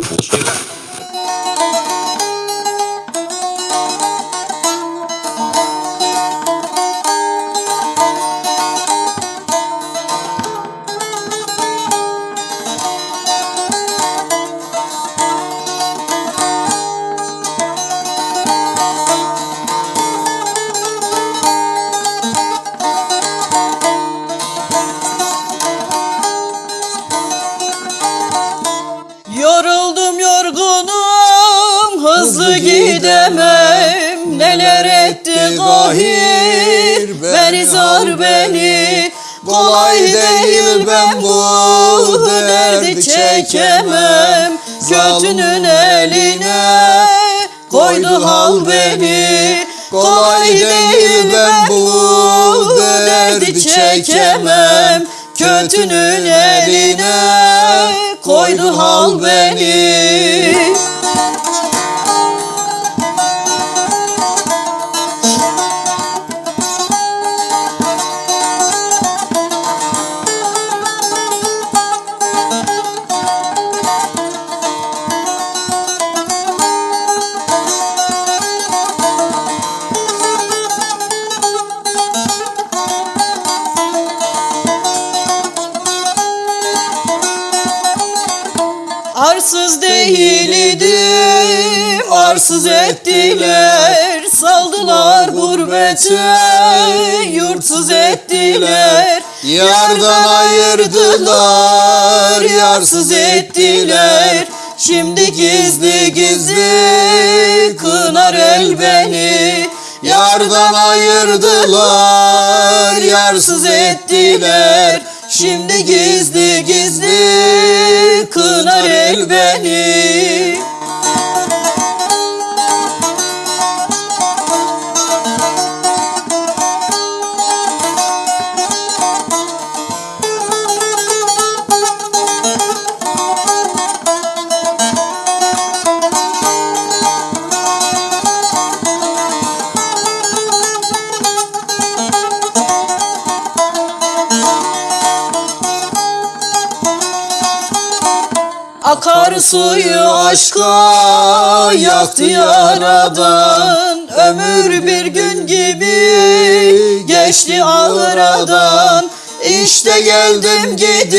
Получил. Hızlı gidemem. neler etti kahir Beni zar beni. kolay değil ben bu derdi çekemem. Kötünün eline koydu hal beni. Kolay değil ben bu derdi çekemem. Kötünün eline koydu hal beni. Arsız değildim, arsız ettiler. Saldılar gurbete, yurtsuz ettiler. Yardan ayırdılar, yarsız ettiler. Şimdi gizli gizli kınar el beni. Yardan ayırdılar, yarsız ettiler. Şimdi gizli gizli beni Akar suyu aşka yaktı yaradan. Ömür bir gün gibi geçti ağradan. İşte geldim gidiyorum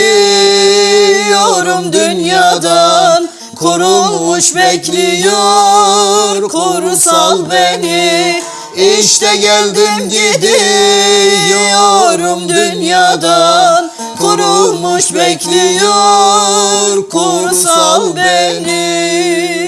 dünyadan. Kurulmuş bekliyor kurusal beni. İşte geldim gidiyorum dünyadan Yorulmuş bekliyor. Kumsal beni.